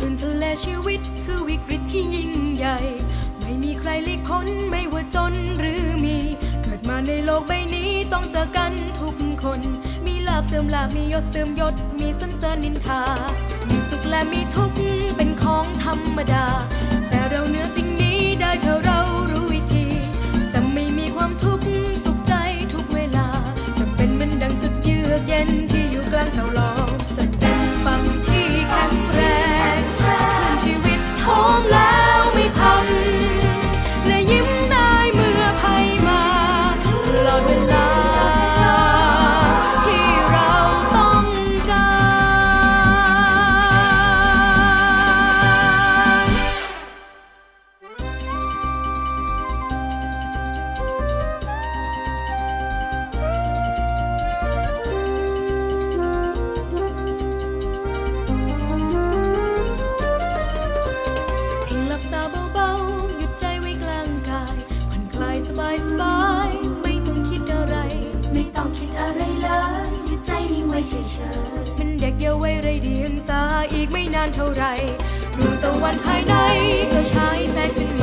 คลื่นทะเลชีวิตคือวิกฤตที่ยิ่งใหญ่ ไม่มีใครลีกพ้นไม่ว่าจนหรือมี เกิดมาในโลกใบนี้ต้องเจอกันทุกคน มีลาบเสื่อมลาบมียศเสื่อมยศ มีสันเสริญนินทา มีสุขและมีทุกข์เป็นของธรรมดา มันเด็กเยาว์ไรเดียงสาอีกไม่นานเท่าไรดวงตะวันภายในก็ฉายแสงขึ้น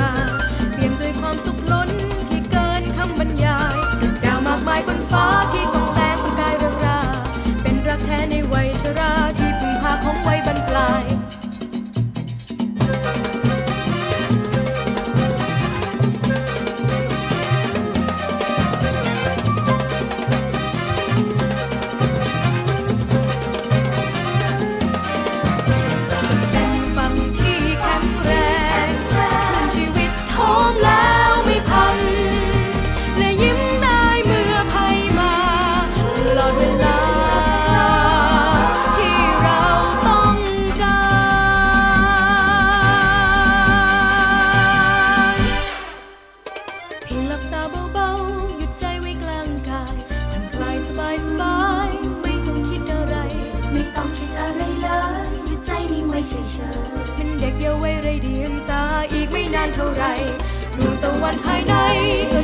เฉยเป็นเด็กเยาว์วัยไรเดียงสาอีกไม่นานเท่าไรดวงตะวันภายในก็